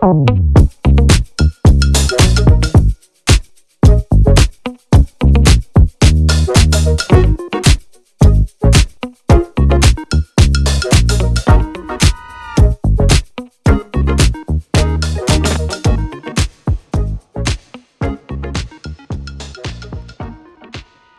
Thank